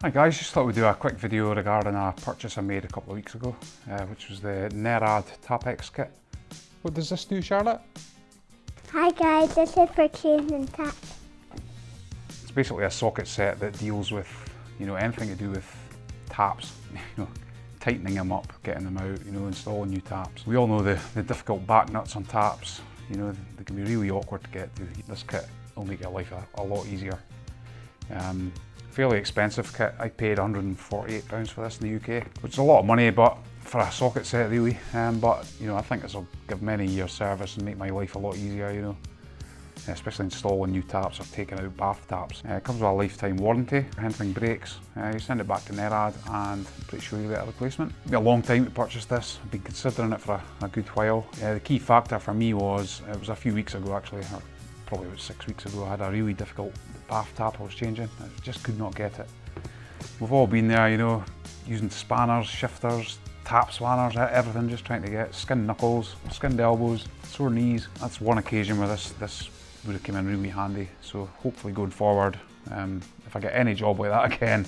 Hi guys, just thought we'd do a quick video regarding a purchase I made a couple of weeks ago, uh, which was the Nerrad Tapex kit. What does this do, Charlotte? Hi guys, this is for changing tap. It's basically a socket set that deals with, you know, anything to do with taps, you know, tightening them up, getting them out, you know, installing new taps. We all know the, the difficult back nuts on taps, you know, they can be really awkward to get to. This kit will make your life a, a lot easier. Um, fairly expensive kit. I paid £148 for this in the UK, which is a lot of money, but for a socket set really. Um, but you know, I think this will give many years service and make my life a lot easier. You know, especially installing new taps or taking out bath taps. Uh, it comes with a lifetime warranty. If anything breaks, uh, you send it back to Nerrad and I'm pretty sure you get a replacement. It'll be a long time to purchase this. I've been considering it for a, a good while. Uh, the key factor for me was, it was a few weeks ago actually, probably about six weeks ago, I had a really difficult bath tap I was changing. I just could not get it. We've all been there, you know, using spanners, shifters, tap spanners, everything, just trying to get skinned knuckles, skinned elbows, sore knees. That's one occasion where this, this would have come in really handy. So hopefully going forward, um, if I get any job like that again,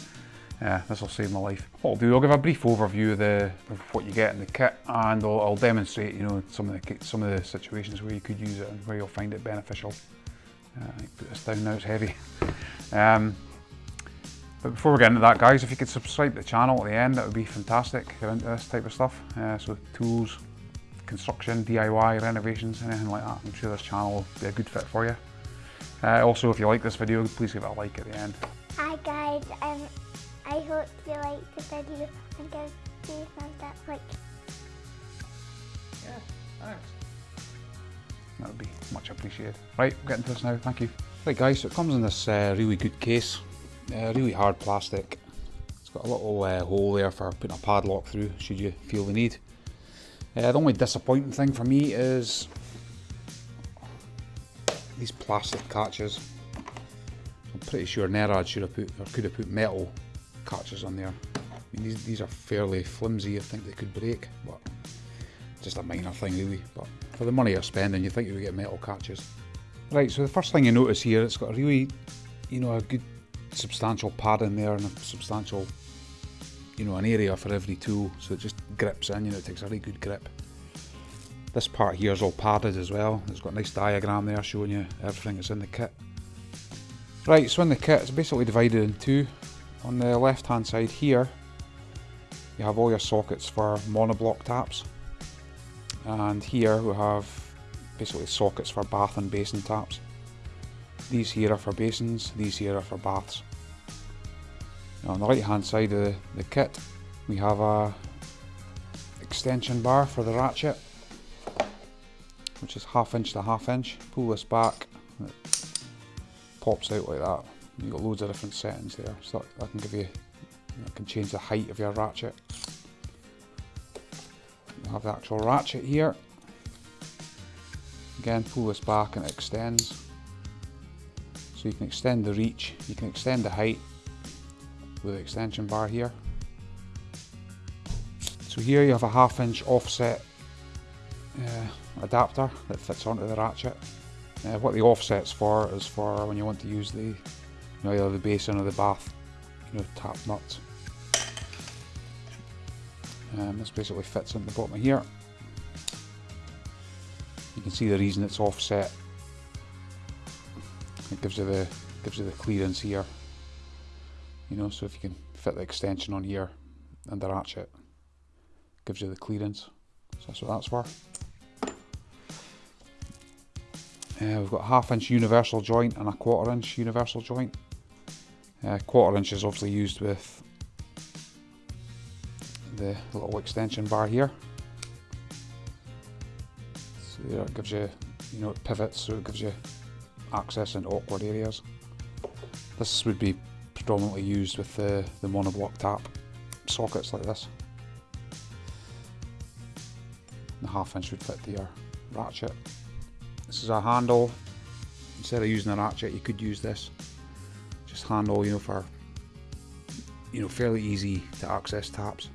yeah, this will save my life. What I'll do, I'll give a brief overview of, the, of what you get in the kit and I'll, I'll, demonstrate, you know, some of the some of the situations where you could use it and where you'll find it beneficial. Uh, put this down now, it's heavy. Um, but before we get into that guys, if you could subscribe to the channel at the end, that would be fantastic if you're into this type of stuff. Uh, so tools, construction, DIY, renovations, anything like that. I'm sure this channel will be a good fit for you. Uh, also, if you like this video, please give it a like at the end. Hi guys, um, I hope you like the video and give me a thumbs up like. Yeah, thanks. That would be much appreciated. Right, we'll get into this now, thank you. Right guys, so it comes in this uh, really good case, uh, really hard plastic. It's got a little uh, hole there for putting a padlock through, should you feel the need. Uh, the only disappointing thing for me is these plastic catches. I'm pretty sure Nerrad should have put, or could have put metal catches on there. I mean, these, these are fairly flimsy, I think they could break, but just a minor thing really. But for the money you're spending, you think you would get metal catches. Right, so the first thing you notice here, it's got a really, you know, a good substantial pad in there and a substantial, you know, an area for every tool, so it just grips in, you know, it takes a really good grip. This part here is all padded as well. It's got a nice diagram there showing you everything that's in the kit. Right, so in the kit, it's basically divided in two. On the left hand side here, you have all your sockets for monoblock taps. And here we have basically sockets for bath and basin taps. These here are for basins, these here are for baths. Now on the right hand side of the, kit, we have a extension bar for the ratchet, which is half inch to half inch. Pull this back, it pops out like that. You've got loads of different settings there, so that, can give you, that can change the height of your ratchet. You have the actual ratchet here. Again, pull this back and it extends. So you can extend the reach, you can extend the height with the extension bar here. So here you have a half inch offset uh, adapter that fits onto the ratchet. Uh, what the offset's for is for when you want to use the you know, either the basin or the bath, you know, tap nuts. Um, this basically fits in the bottom of here. You can see the reason it's offset. It gives you the gives you the clearance here. You know, so if you can fit the extension on here and the ratchet, gives you the clearance. So that's what that's for. Uh, we've got a half inch universal joint and a quarter inch universal joint. Uh, quarter inch is obviously used with the little extension bar here. So there it gives you, you know, it pivots so it gives you access into awkward areas. This would be predominantly used with the, the monoblock tap sockets like this. The half inch would fit to your ratchet. This is a handle. Instead of using a ratchet, you could use this handle, you know, for you know fairly easy to access taps.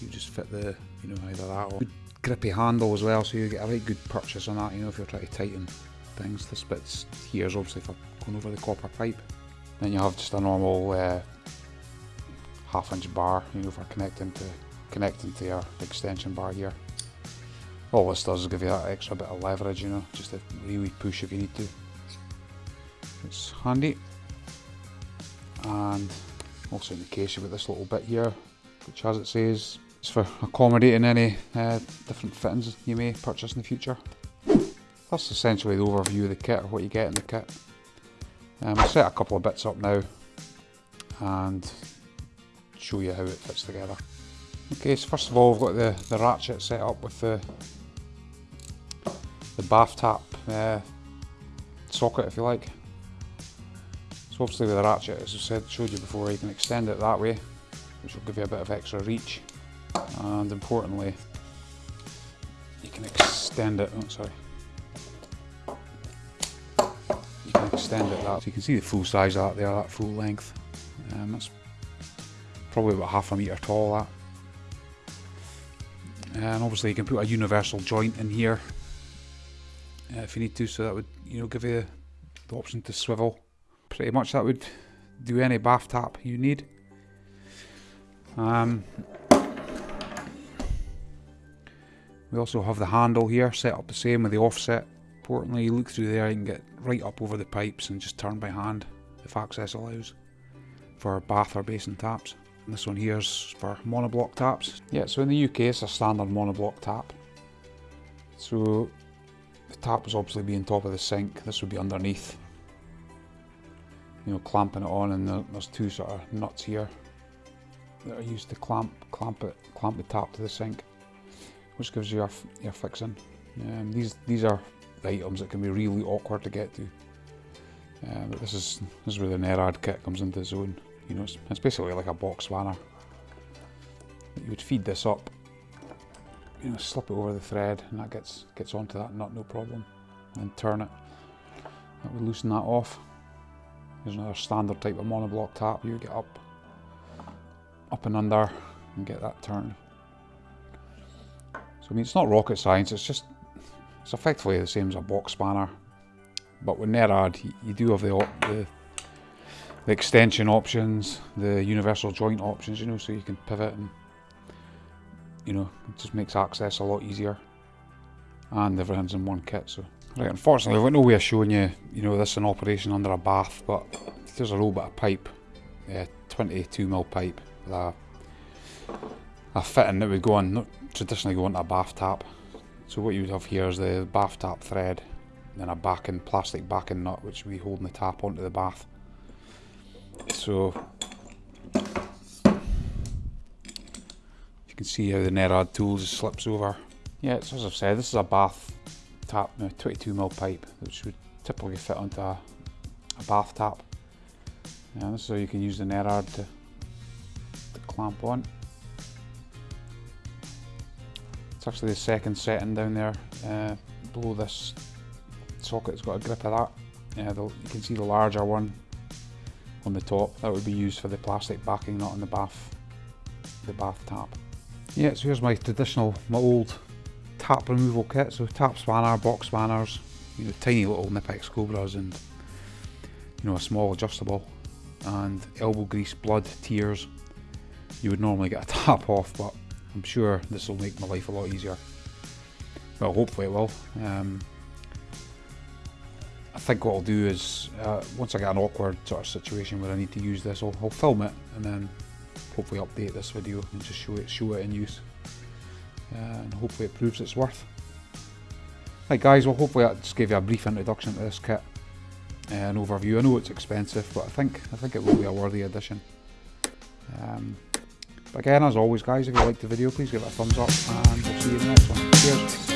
You just fit the, you know, either that or grippy handle as well, so you get a right good purchase on that. You know, if you're trying to tighten things. This bit's here is obviously for going over the copper pipe. Then you have just a normal uh, half inch bar, you know, for connecting to connecting to your extension bar here. All this does is give you that extra bit of leverage, you know, just to really push if you need to. It's handy. And also in the case you've got this little bit here, which as it says, is for accommodating any uh, different fittings you may purchase in the future. That's essentially the overview of the kit or what you get in the kit. Um, I'll set a couple of bits up now and show you how it fits together. Okay, so first of all, we've got the, the ratchet set up with the the bath tap uh, socket, if you like. So obviously with a ratchet, as I said, showed you before, you can extend it that way, which will give you a bit of extra reach. And importantly, you can extend it, oh sorry. You can extend it that, so you can see the full size of that there, that full length. Um, that's probably about half a metre tall that. And obviously you can put a universal joint in here uh, if you need to, so that would you know give you the option to swivel. Pretty much that would do any bath tap you need. Um, we also have the handle here set up the same with the offset. Importantly, you look through there, you can get right up over the pipes and just turn by hand if access allows for bath or basin taps. And this one here is for monoblock taps. Yeah, so in the UK it's a standard monoblock tap. So the tap was obviously being top of the sink, this would be underneath. You know, clamping it on and there's two sort of nuts here that are used to clamp clamp it, clamp the tap to the sink, which gives you your, your fixing. Um, these these are items that can be really awkward to get to. Uh, but this is this is where the Nerrad kit comes into its own. You know, it's, it's basically like a box spanner. You would feed this up, you know, slip it over the thread, and that gets gets onto that nut no problem. And turn it. That would loosen that off. There's another standard type of monoblock tap. You get up, up and under, and get that turned. So I mean, it's not rocket science. It's just it's effectively the same as a box spanner, but with Nerrad, you, you do have the, the the extension options, the universal joint options, you know, so you can pivot and, you know, it just makes access a lot easier. And everything's in one kit, so. Right, unfortunately, I've got no way of showing you, you know, this in operation under a bath, but there's a little bit of pipe, yeah, 22mm pipe, with a, a fitting that would go on, not traditionally go into a bath tap. So what you would have here is the bath tap thread, then a backing, plastic backing nut, which we holding the tap onto the bath. So you can see how the Nerrad tool just slips over. Yeah, so as I've said, this is a bath tap, no, 22mm pipe, which would typically fit onto a, a bath tap. And you can use the Nerrad to, to clamp on. It's actually the second setting down there uh, below this socket. It's got a grip of that. The, you can see the larger one on the top. That would be used for the plastic backing not on the bath, the bath tap. Yeah, so here's my traditional, my old tap removal kit. So tap spanner, box spanners, you know, tiny little Knipex Cobras and you know, a small adjustable and elbow grease, blood, tears. You would normally get a tap off, but I'm sure this will make my life a lot easier. Well, hopefully it will. Um, I think what I'll do is, uh, once I get an awkward sort of situation where I need to use this, I'll, I'll, film it and then hopefully update this video and just show it, show it in use. Uh, and hopefully it proves its worth. Right guys, well hopefully that just gave you a brief introduction to this kit. Uh, an overview. I know it's expensive, but I think I think it will be a worthy addition. Um, but again, as always guys, if you liked the video, please give it a thumbs up and we'll see you in the next one. Cheers!